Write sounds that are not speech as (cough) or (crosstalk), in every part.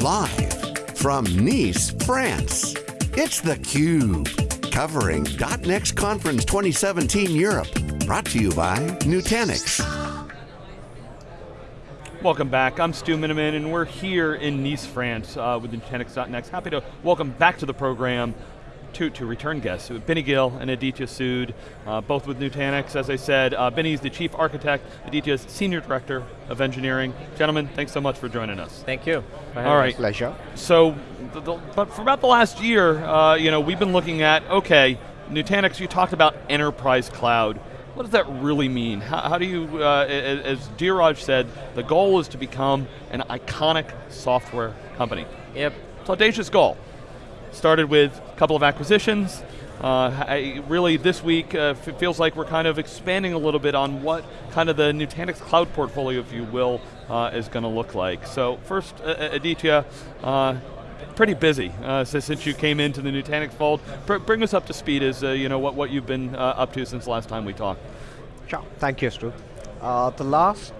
Live from Nice, France, it's theCUBE. Covering .next Conference 2017 Europe. Brought to you by Nutanix. Welcome back, I'm Stu Miniman and we're here in Nice, France uh, with Nutanix.next. Happy to welcome back to the program two, two return guests, Binny Gill and Aditya Sood, uh, both with Nutanix. As I said, uh, Binny's the chief architect, Aditya's senior director of engineering. Gentlemen, thanks so much for joining us. Thank you. All right. Pleasure. So, the, the, but for about the last year, uh, you know, we've been looking at, okay, Nutanix, you talked about enterprise cloud. What does that really mean? How, how do you, uh, as Dheeraj said, the goal is to become an iconic software company. Yep. It's audacious goal. Started with a couple of acquisitions. Uh, really, this week uh, feels like we're kind of expanding a little bit on what kind of the Nutanix cloud portfolio, if you will, uh, is going to look like. So first, Aditya, uh, pretty busy uh, since you came into the Nutanix fold. Br bring us up to speed as uh, you know what, what you've been up to since last time we talked. Sure, thank you, Stu. the last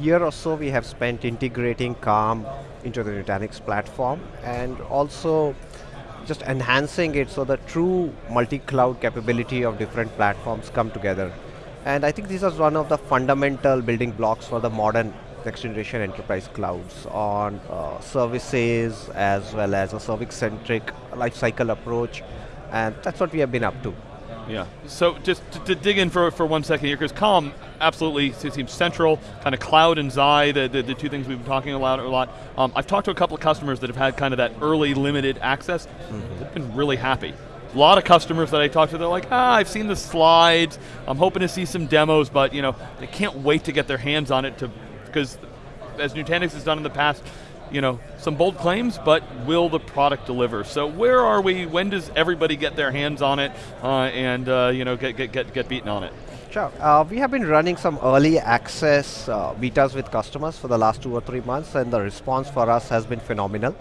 year or so we have spent integrating Calm into the Nutanix platform and also just enhancing it so the true multi-cloud capability of different platforms come together. And I think this is one of the fundamental building blocks for the modern next generation enterprise clouds on uh, services as well as a service-centric lifecycle approach. And that's what we have been up to. Yeah, so just to, to, dig in for, for one second here, because Calm absolutely seems central, kind of cloud and Xi, the, the, the, two things we've been talking about a lot. Um, I've talked to a couple of customers that have had kind of that early limited access, mm -hmm. they've been really happy. A lot of customers that I talk to, they're like, ah, I've seen the slides, I'm hoping to see some demos, but you know, they can't wait to get their hands on it to, because as Nutanix has done in the past, you know, some bold claims, but will the product deliver? So where are we, when does everybody get their hands on it uh, and uh, you know, get, get, get, get beaten on it? Sure, uh, we have been running some early access uh, betas with customers for the last two or three months and the response for us has been phenomenal.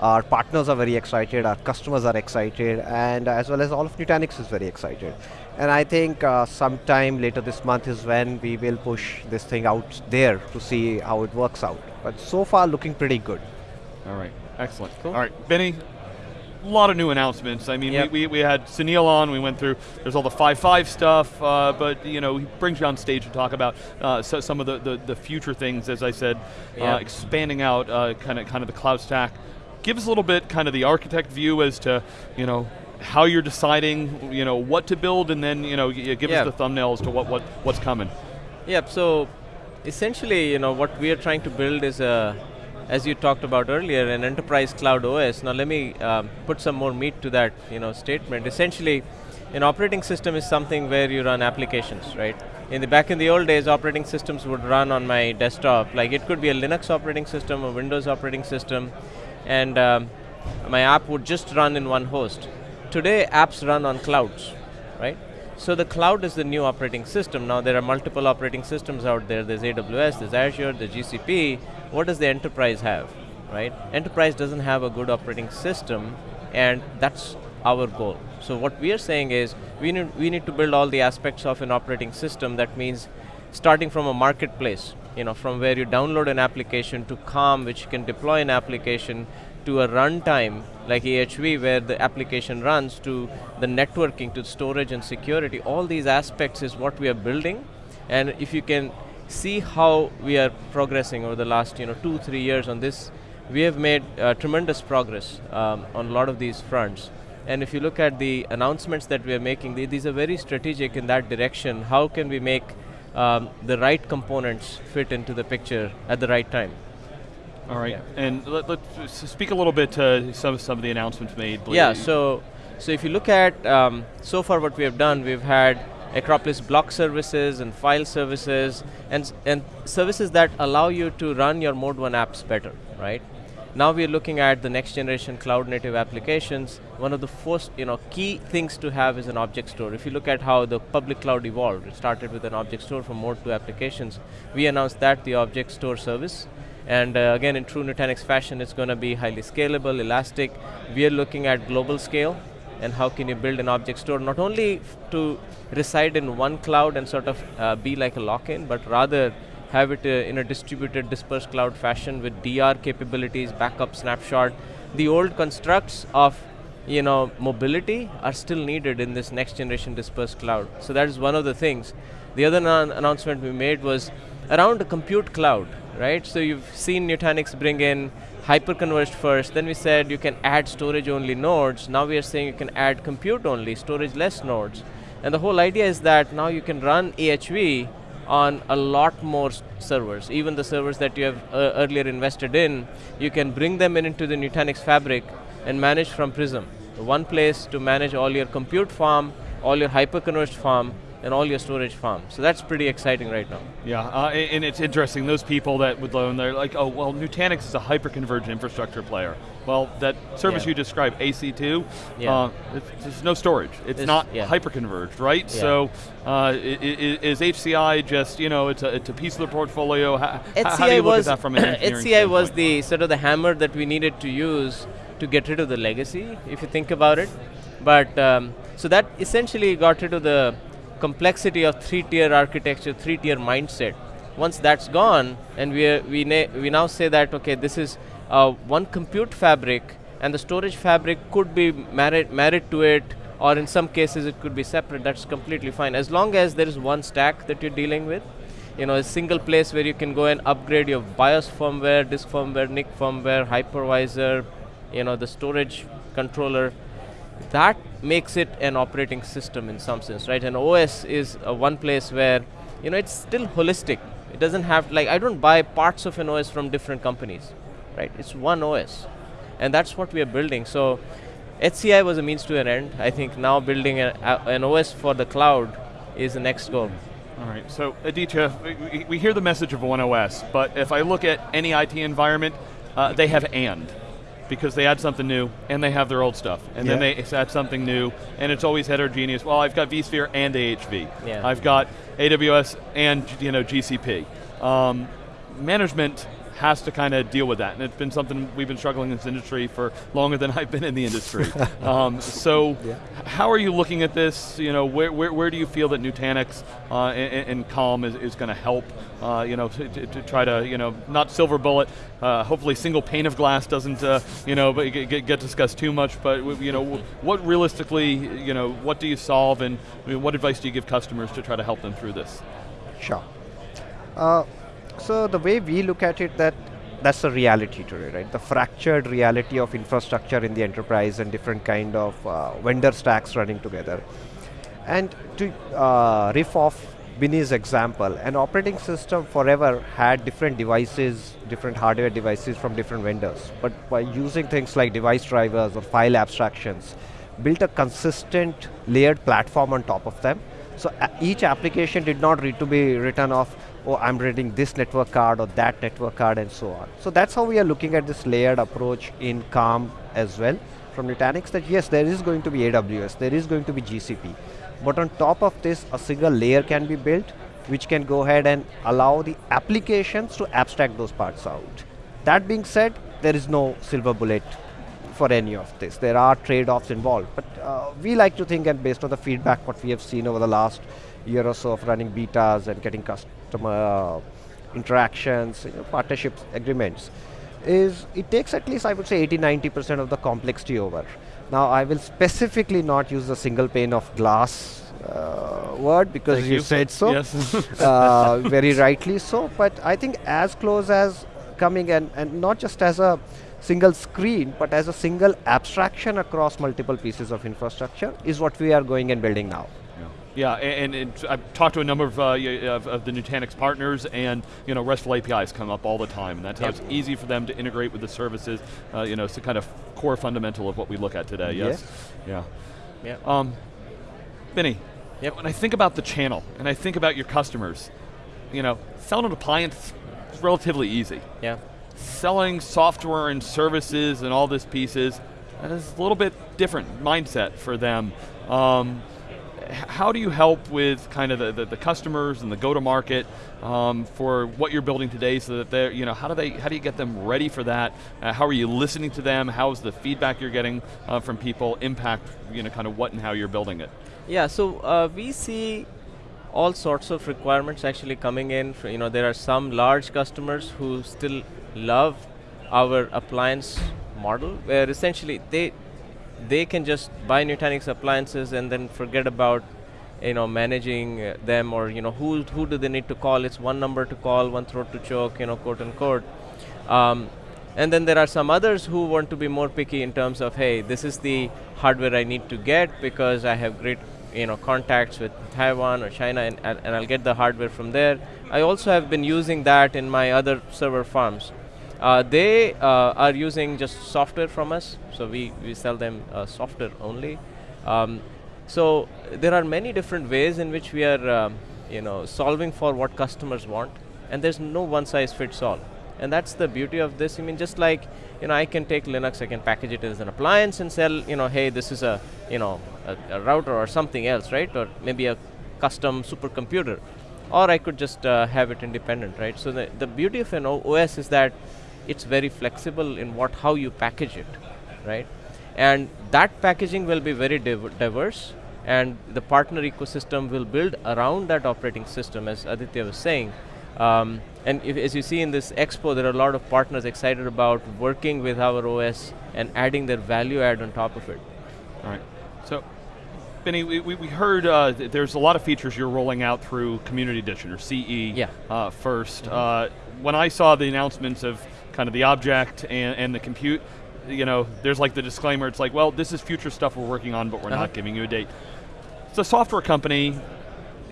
Our partners are very excited, our customers are excited, and as well as all of Nutanix is very excited. And I think uh, sometime later this month is when we will push this thing out there to see how it works out. But so far, looking pretty good. All right, excellent. Cool. All right, Binny, a lot of new announcements. I mean, yep. we, we, we, had Sunil on, we went through, there's all the 5.5 stuff, uh, but you know, he brings you on stage to talk about uh, so some of the, the, the, future things, as I said, uh, yep. uh, expanding out kind of kind of the cloud stack. Give us a little bit kind of the architect view as to, you know, how you're deciding, you know, what to build, and then, you know, give us the thumbnails to what, what what's coming. Yep. So, essentially, you know, what we are trying to build is a, as you talked about earlier, an enterprise cloud OS. Now, let me um, put some more meat to that, you know, statement. Essentially, an operating system is something where you run applications, right? In the back in the old days, operating systems would run on my desktop. Like it could be a Linux operating system, a Windows operating system, and um, my app would just run in one host. Today, apps run on clouds, right? So the cloud is the new operating system. Now there are multiple operating systems out there. There's AWS, there's Azure, there's GCP. What does the enterprise have, right? Enterprise doesn't have a good operating system, and that's our goal. So what we are saying is, we need, we need to build all the aspects of an operating system. That means starting from a marketplace, you know, from where you download an application to Calm, which can deploy an application to a runtime like AHV where the application runs to the networking to storage and security. All these aspects is what we are building and if you can see how we are progressing over the last you know two, three years on this, we have made uh, tremendous progress um, on a lot of these fronts. And if you look at the announcements that we are making, these are very strategic in that direction. How can we make um, the right components fit into the picture at the right time? All right, yeah. and let, us speak a little bit to some, some of the announcements made. Yeah, so, so if you look at, um, so far what we have done, we've had Acropolis block services and file services, and, and services that allow you to run your Mode 1 apps better, right? Now we're looking at the next generation cloud native applications. One of the first you know, key things to have is an object store. If you look at how the public cloud evolved, it started with an object store for Mode 2 applications. We announced that, the object store service, and uh, again, in true Nutanix fashion, it's going to be highly scalable, elastic. We are looking at global scale and how can you build an object store not only to reside in one cloud and sort of uh, be like a lock-in, but rather have it uh, in a distributed dispersed cloud fashion with DR capabilities, backup snapshot. The old constructs of you know, mobility are still needed in this next generation dispersed cloud. So that is one of the things. The other announcement we made was around the compute cloud, right? So you've seen Nutanix bring in hyperconverged first, then we said you can add storage only nodes, now we are saying you can add compute only, storage less nodes. And the whole idea is that now you can run AHV on a lot more servers. Even the servers that you have uh, earlier invested in, you can bring them in into the Nutanix fabric and manage from Prism. One place to manage all your compute farm, all your hyperconverged farm, and all your storage farms. So that's pretty exciting right now. Yeah, uh, and it's interesting, those people that would loan, they're like, oh, well, Nutanix is a hyper-converged infrastructure player. Well, that service yeah. you described, AC2, yeah. uh, it's, no storage. It's, it's not yeah. hyper-converged, right? So uh, is HCI just, you know, it's a, it's a piece of the portfolio? How, how do you look at that from an (coughs) engineering HCI was the sort of the hammer that we needed to use to get rid of the legacy, if you think about it. But, um, so that essentially got rid of the complexity of three-tier architecture, three-tier mindset. Once that's gone, and we, we, we now say that, okay, this is uh, one compute fabric, and the storage fabric could be married, married to it, or in some cases it could be separate, that's completely fine. As long as there is one stack that you're dealing with, you know, a single place where you can go and upgrade your BIOS firmware, disk firmware, NIC firmware, hypervisor, you know, the storage controller, that makes it an operating system in some sense, right? And OS is one place where, you know, it's still holistic. It doesn't have, like, I don't buy parts of an OS from different companies, right? It's one OS. And that's what we are building. So HCI was a means to an end. I think now building a, a, an OS for the cloud is the next goal. All right, so Aditya, we, we, hear the message of one OS, but if I look at any IT environment, uh, they have and because they add something new and they have their old stuff, and yeah. then they add something new, and it's always heterogeneous. Well, I've got vSphere and AHV. Yeah. I've got AWS and you know GCP. Um, management has to kind of deal with that, and it's been something we've been struggling in this industry for longer than (laughs) I've been in the industry. (laughs) um, so, yeah. how are you looking at this? You know, where, where, where do you feel that Nutanix uh, and, and, Calm is, is going to help? Uh, you know, to, to, try to, you know, not silver bullet. Uh, hopefully, single pane of glass doesn't, uh, you know, get, get, discussed too much. But you know, what realistically, you know, what do you solve, and I mean, what advice do you give customers to try to help them through this? Sure. So the way we look at it that that's the reality today, right? The fractured reality of infrastructure in the enterprise and different kind of uh, vendor stacks running together. And to uh, riff off Binny's example, an operating system forever had different devices, different hardware devices from different vendors. But by using things like device drivers or file abstractions, built a consistent layered platform on top of them. So each application did not need to be written off oh, I'm reading this network card or that network card and so on. So that's how we are looking at this layered approach in Calm as well from Nutanix that yes, there is going to be AWS, there is going to be GCP. But on top of this, a single layer can be built which can go ahead and allow the applications to abstract those parts out. That being said, there is no silver bullet for any of this. There are trade-offs involved, but uh, we like to think and based on the feedback what we have seen over the last year or so of running betas and getting customer uh, interactions, you know, partnerships, agreements, is it takes at least I would say 80-90% of the complexity over. Now I will specifically not use the single pane of glass uh, word because you, you, said so, yes. (laughs) uh, very rightly so, but I think as close as coming and, and not just as a single screen, but as a single abstraction across multiple pieces of infrastructure is what we are going and building now. Yeah, and, and, I've talked to a number of, uh, of, of, the Nutanix partners, and you know, RESTful APIs come up all the time, and that's how it's easy for them to integrate with the services. Uh, you know, it's the kind of core fundamental of what we look at today. Yes. yes. Yeah. Yeah. Um, Binny. Yep. When I think about the channel, and I think about your customers, you know, selling an appliance is relatively easy. Yeah. Selling software and services and all this pieces, is a little bit different mindset for them. Um, how do you help with kind of the, the, the customers and the go-to-market um, for what you're building today so that they're, you know, how do they, how do you get them ready for that? Uh, how are you listening to them? How's the feedback you're getting uh, from people impact, you know, kind of what and how you're building it? Yeah, so uh, we see all sorts of requirements actually coming in. For, you know, there are some large customers who still love our appliance model, where essentially they they can just buy Nutanix appliances and then forget about you know managing uh, them or you know who who do they need to call? It's one number to call, one throat to choke, you know, quote unquote. Um, and then there are some others who want to be more picky in terms of, hey, this is the hardware I need to get because I have great you know, contacts with Taiwan or China and, and I'll get the hardware from there. I also have been using that in my other server farms. Uh, they uh, are using just software from us, so we, we sell them uh, software only. Um, so there are many different ways in which we are um, you know, solving for what customers want, and there's no one size fits all. And that's the beauty of this. I mean, just like, you know, I can take Linux, I can package it as an appliance and sell, you know, hey, this is a, you know, a, a router or something else, right? Or maybe a custom supercomputer. Or I could just uh, have it independent, right? So the, the beauty of an OS is that it's very flexible in what, how you package it, right? And that packaging will be very div diverse and the partner ecosystem will build around that operating system as Aditya was saying. Um, and if, as you see in this expo, there are a lot of partners excited about working with our OS and adding their value add on top of it. All right. So, Binny, we, we heard uh, th there's a lot of features you're rolling out through Community Edition or CE yeah. uh, 1st mm -hmm. uh, when I saw the announcements of kind of the object and, and the compute, you know, there's like the disclaimer, it's like, well, this is future stuff we're working on, but we're -huh. not giving you a date. It's a software company,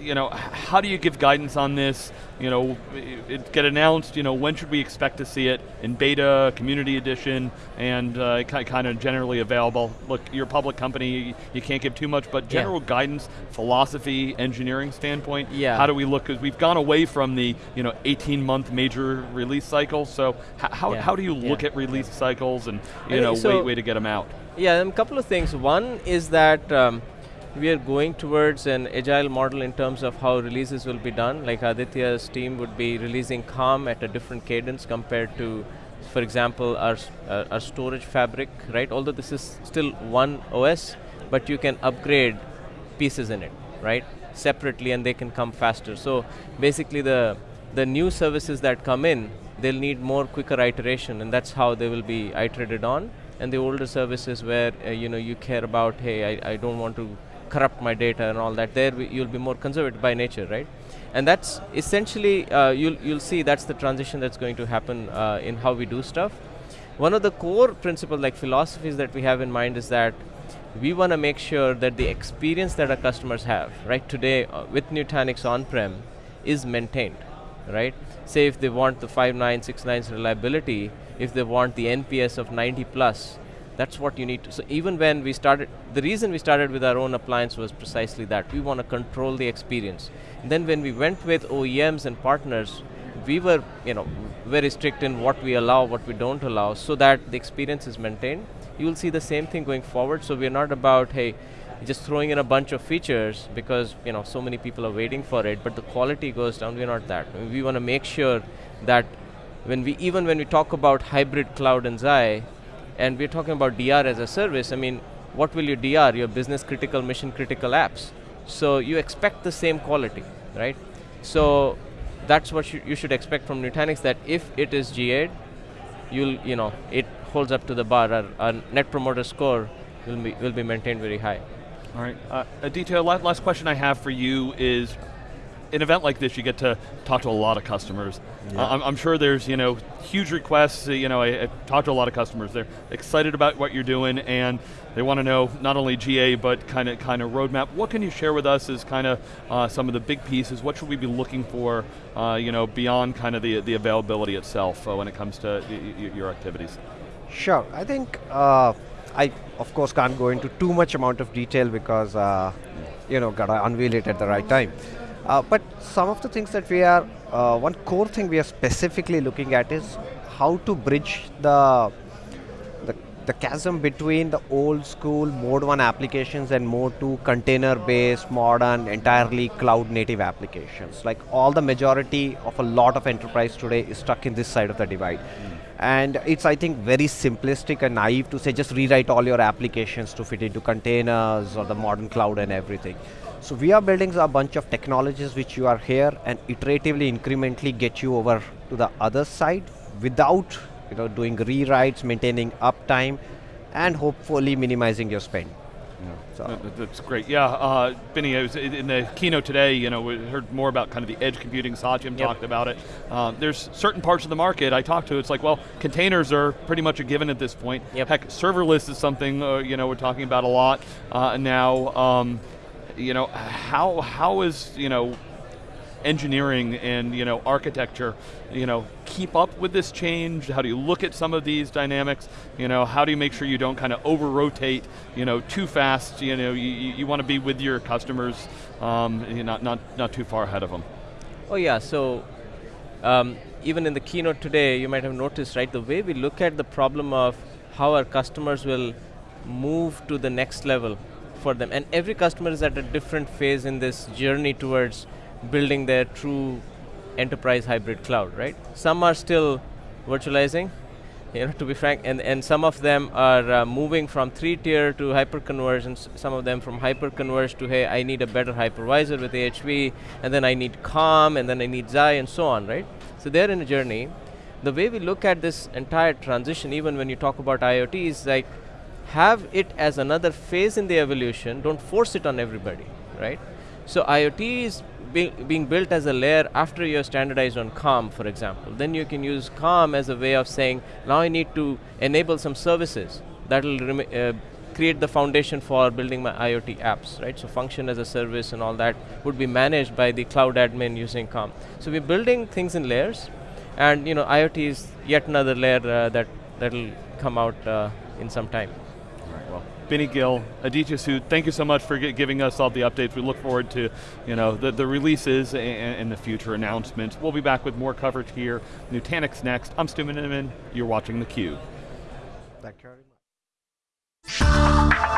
you know, how do you give guidance on this? You know, it get announced, you know, when should we expect to see it in beta, community edition, and uh, kind of generally available? Look, you're a public company, you can't give too much, but general yeah. guidance, philosophy, engineering standpoint, yeah. how do we look, because we've gone away from the, you know, 18 month major release cycle, so how, yeah. how do you look at release cycles and, you know, so way, way to get them out? Yeah, a couple of things. One is that, um, we are going towards an agile model in terms of how releases will be done. Like Aditya's team would be releasing Calm at a different cadence compared to, for example, our, uh, our storage fabric, right? Although this is still one OS, but you can upgrade pieces in it, right? Separately and they can come faster. So basically the, the new services that come in, they'll need more quicker iteration and that's how they will be iterated on. And the older services where uh, you know you care about, hey, I, I don't want to corrupt my data and all that, there you'll be more conservative by nature, right? And that's essentially, uh, you'll, you'll see that's the transition that's going to happen uh, in how we do stuff. One of the core principles, like philosophies that we have in mind is that we want to make sure that the experience that our customers have, right, today uh, with Nutanix on-prem is maintained, right? Say if they want the 5 9, 6 9 reliability, if they want the NPS of 90 plus, that's what you need to, so even when we started, the reason we started with our own appliance was precisely that. We want to control the experience. And then when we went with OEMs and partners, we were you know, very strict in what we allow, what we don't allow, so that the experience is maintained. You will see the same thing going forward, so we're not about, hey, just throwing in a bunch of features because you know so many people are waiting for it, but the quality goes down, we're not that. We want to make sure that when we, even when we talk about hybrid cloud and Xi, and we're talking about DR as a service, I mean, what will you DR? Your business critical, mission critical apps. So you expect the same quality, right? So that's what you should expect from Nutanix, that if it is GA'd, you'll, you know, it holds up to the bar. Our, our net promoter score will be, will be maintained very high. All right, uh, Aditya, last question I have for you is, an event like this, you get to talk to a lot of customers. Yeah. Uh, I'm, I'm, sure there's you know huge requests. You know, I, I talked to a lot of customers. They're excited about what you're doing, and they want to know not only GA but kind of kind of roadmap. What can you share with us as kind of uh, some of the big pieces? What should we be looking for? Uh, you know, beyond kind of the the availability itself uh, when it comes to your activities. Sure, I think. Uh, I, of course, can't go into too much amount of detail because, uh, you know, gotta unveil it at the right time. Uh, but some of the things that we are, uh, one core thing we are specifically looking at is how to bridge the, the, the chasm between the old school mode 1 applications and mode 2 container based, modern, entirely cloud native applications. Like all the majority of a lot of enterprise today is stuck in this side of the divide. Mm. And it's, I think, very simplistic and naive to say just rewrite all your applications to fit into containers or the modern cloud and everything. So we are building a bunch of technologies which you are here and iteratively, incrementally get you over to the other side without you know, doing rewrites, maintaining uptime, and hopefully minimizing your spend. So. That's great. Yeah, uh, Binny, was in the keynote today, you know, we heard more about kind of the edge computing. Satyam yep. talked about it. Uh, there's certain parts of the market I talked to. It's like, well, containers are pretty much a given at this point. Yep. Heck, serverless is something uh, you know we're talking about a lot uh, now. Um, you know, how how is you know engineering and you know architecture you know keep up with this change? How do you look at some of these dynamics? You know how do you make sure you don't kind of over rotate you know too fast? You know you, you want to be with your customers um, you're not, not, not too far ahead of them. Oh yeah so um, even in the keynote today you might have noticed right the way we look at the problem of how our customers will move to the next level for them and every customer is at a different phase in this journey towards building their true enterprise hybrid cloud, right? Some are still virtualizing, (laughs) you know, to be frank, and, and some of them are uh, moving from three-tier to hyper-conversions, some of them from hyper-converge to, hey, I need a better hypervisor with AHV, and then I need Calm, and then I need Xi, and so on, right? So they're in a journey. The way we look at this entire transition, even when you talk about IoT, is like, have it as another phase in the evolution, don't force it on everybody, right? So IoT is be, being built as a layer after you're standardized on Calm, for example. Then you can use Calm as a way of saying, now I need to enable some services that will uh, create the foundation for building my IoT apps, right? So function as a service and all that would be managed by the cloud admin using Calm. So we're building things in layers, and you know IoT is yet another layer uh, that that'll come out uh, in some time. Binny Gill, Aditya Sood, thank you so much for giving us all the updates. We look forward to you know, the, the releases and, and the future announcements. We'll be back with more coverage here. Nutanix next. I'm Stu Miniman. You're watching theCUBE. Thank you very much.